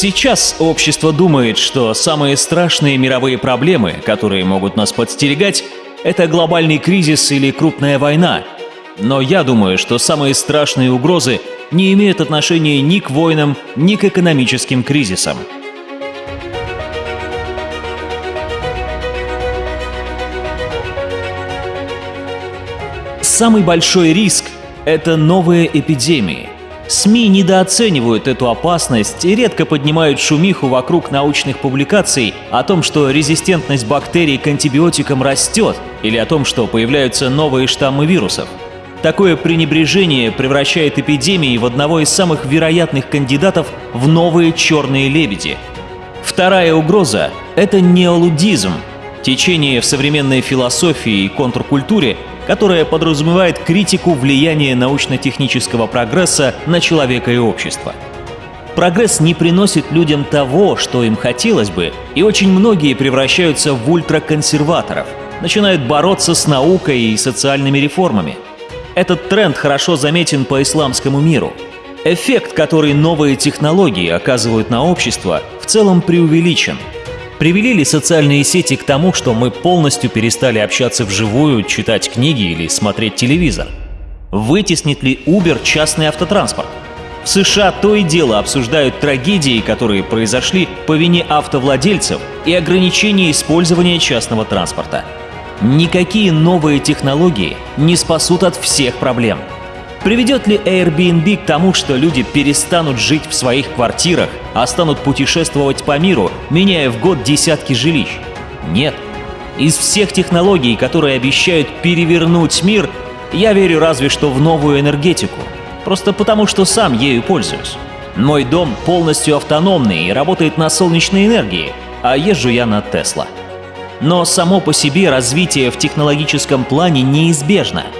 Сейчас общество думает, что самые страшные мировые проблемы, которые могут нас подстерегать, это глобальный кризис или крупная война. Но я думаю, что самые страшные угрозы не имеют отношения ни к войнам, ни к экономическим кризисам. Самый большой риск – это новые эпидемии – СМИ недооценивают эту опасность и редко поднимают шумиху вокруг научных публикаций о том, что резистентность бактерий к антибиотикам растет или о том, что появляются новые штаммы вирусов. Такое пренебрежение превращает эпидемии в одного из самых вероятных кандидатов в новые черные лебеди. Вторая угроза – это неолудизм, течение в современной философии и контркультуре, которая подразумевает критику влияния научно-технического прогресса на человека и общество. Прогресс не приносит людям того, что им хотелось бы, и очень многие превращаются в ультраконсерваторов, начинают бороться с наукой и социальными реформами. Этот тренд хорошо заметен по исламскому миру. Эффект, который новые технологии оказывают на общество, в целом преувеличен – Привели ли социальные сети к тому, что мы полностью перестали общаться вживую, читать книги или смотреть телевизор? Вытеснит ли Uber частный автотранспорт? В США то и дело обсуждают трагедии, которые произошли по вине автовладельцев и ограничения использования частного транспорта. Никакие новые технологии не спасут от всех проблем – Приведет ли Airbnb к тому, что люди перестанут жить в своих квартирах, а станут путешествовать по миру, меняя в год десятки жилищ? Нет. Из всех технологий, которые обещают перевернуть мир, я верю разве что в новую энергетику. Просто потому, что сам ею пользуюсь. Мой дом полностью автономный и работает на солнечной энергии, а езжу я на Тесла. Но само по себе развитие в технологическом плане неизбежно –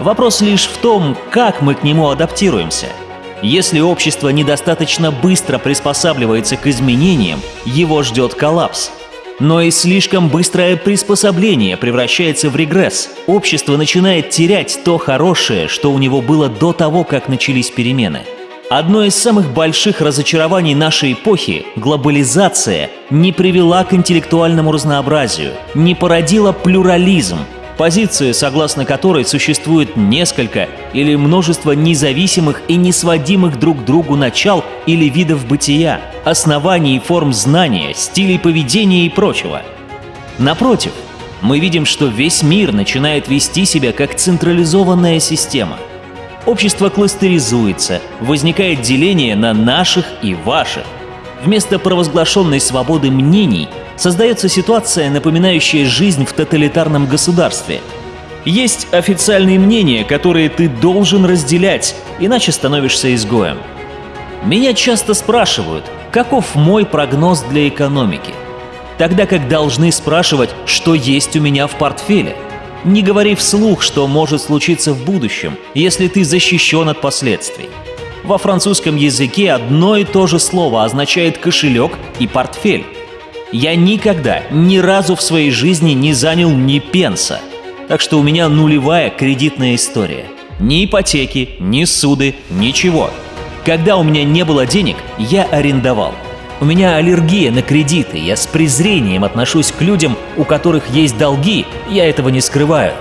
Вопрос лишь в том, как мы к нему адаптируемся. Если общество недостаточно быстро приспосабливается к изменениям, его ждет коллапс. Но и слишком быстрое приспособление превращается в регресс. Общество начинает терять то хорошее, что у него было до того, как начались перемены. Одно из самых больших разочарований нашей эпохи – глобализация – не привела к интеллектуальному разнообразию, не породила плюрализм, позиция, согласно которой существует несколько или множество независимых и несводимых друг к другу начал или видов бытия, оснований и форм знания, стилей поведения и прочего. Напротив, мы видим, что весь мир начинает вести себя как централизованная система. Общество кластеризуется, возникает деление на наших и ваших. Вместо провозглашенной свободы мнений создается ситуация, напоминающая жизнь в тоталитарном государстве. Есть официальные мнения, которые ты должен разделять, иначе становишься изгоем. Меня часто спрашивают, каков мой прогноз для экономики, тогда как должны спрашивать, что есть у меня в портфеле. Не говори вслух, что может случиться в будущем, если ты защищен от последствий. Во французском языке одно и то же слово означает кошелек и портфель. Я никогда, ни разу в своей жизни не занял ни пенса. Так что у меня нулевая кредитная история. Ни ипотеки, ни суды, ничего. Когда у меня не было денег, я арендовал. У меня аллергия на кредиты, я с презрением отношусь к людям, у которых есть долги, я этого не скрываю.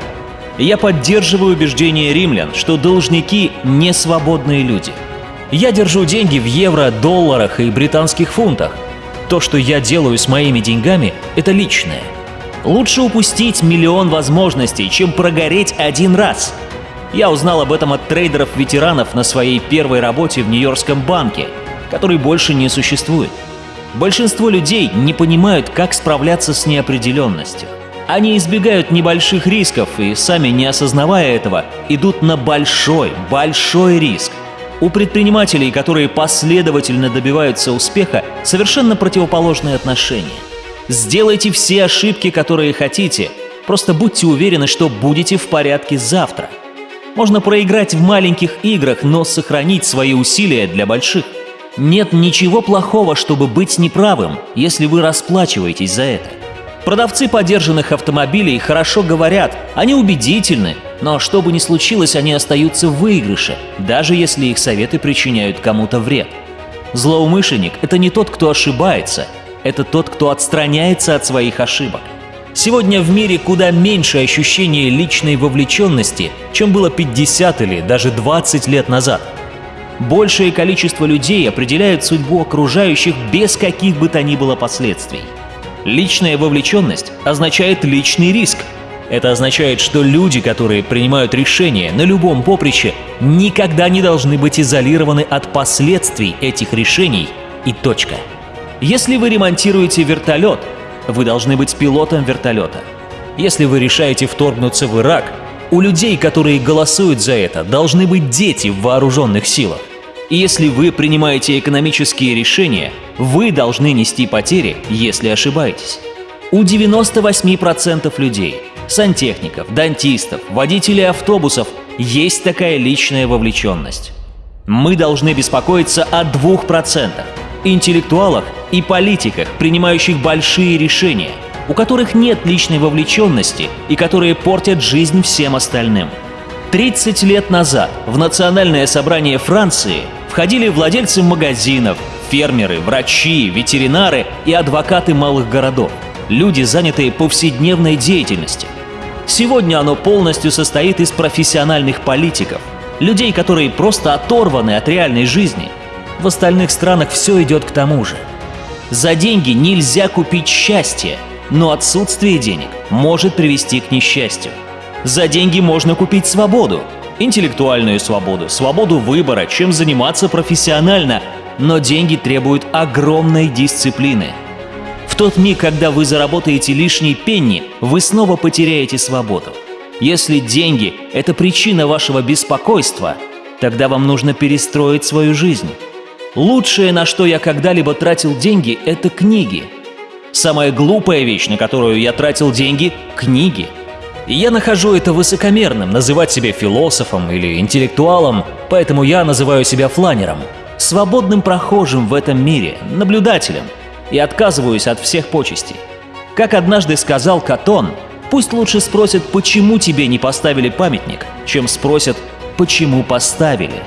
Я поддерживаю убеждение римлян, что должники – не свободные люди. Я держу деньги в евро, долларах и британских фунтах – то, что я делаю с моими деньгами, это личное. Лучше упустить миллион возможностей, чем прогореть один раз. Я узнал об этом от трейдеров-ветеранов на своей первой работе в Нью-Йоркском банке, который больше не существует. Большинство людей не понимают, как справляться с неопределенностью. Они избегают небольших рисков и, сами не осознавая этого, идут на большой, большой риск – у предпринимателей, которые последовательно добиваются успеха, совершенно противоположные отношения. Сделайте все ошибки, которые хотите, просто будьте уверены, что будете в порядке завтра. Можно проиграть в маленьких играх, но сохранить свои усилия для больших. Нет ничего плохого, чтобы быть неправым, если вы расплачиваетесь за это. Продавцы подержанных автомобилей хорошо говорят, они убедительны, но что бы ни случилось, они остаются в выигрыше, даже если их советы причиняют кому-то вред. Злоумышленник – это не тот, кто ошибается, это тот, кто отстраняется от своих ошибок. Сегодня в мире куда меньше ощущения личной вовлеченности, чем было 50 или даже 20 лет назад. Большее количество людей определяет судьбу окружающих без каких бы то ни было последствий. Личная вовлеченность означает личный риск. Это означает, что люди, которые принимают решения на любом поприще, никогда не должны быть изолированы от последствий этих решений и точка. Если вы ремонтируете вертолет, вы должны быть пилотом вертолета. Если вы решаете вторгнуться в Ирак, у людей, которые голосуют за это, должны быть дети в вооруженных силах. И если вы принимаете экономические решения, вы должны нести потери, если ошибаетесь. У 98% людей, сантехников, дантистов, водителей автобусов есть такая личная вовлеченность. Мы должны беспокоиться о 2% интеллектуалах и политиках, принимающих большие решения, у которых нет личной вовлеченности и которые портят жизнь всем остальным. 30 лет назад в Национальное собрание Франции входили владельцы магазинов, фермеры, врачи, ветеринары и адвокаты малых городов, люди, занятые повседневной деятельностью. Сегодня оно полностью состоит из профессиональных политиков, людей, которые просто оторваны от реальной жизни – в остальных странах все идет к тому же. За деньги нельзя купить счастье, но отсутствие денег может привести к несчастью. За деньги можно купить свободу, интеллектуальную свободу, свободу выбора, чем заниматься профессионально, но деньги требуют огромной дисциплины. В тот миг, когда вы заработаете лишний пенни, вы снова потеряете свободу. Если деньги – это причина вашего беспокойства, тогда вам нужно перестроить свою жизнь. Лучшее, на что я когда-либо тратил деньги, это книги. Самая глупая вещь, на которую я тратил деньги – книги. И я нахожу это высокомерным, называть себя философом или интеллектуалом, поэтому я называю себя фланером, свободным прохожим в этом мире, наблюдателем, и отказываюсь от всех почестей. Как однажды сказал Катон, пусть лучше спросят, почему тебе не поставили памятник, чем спросят, почему поставили.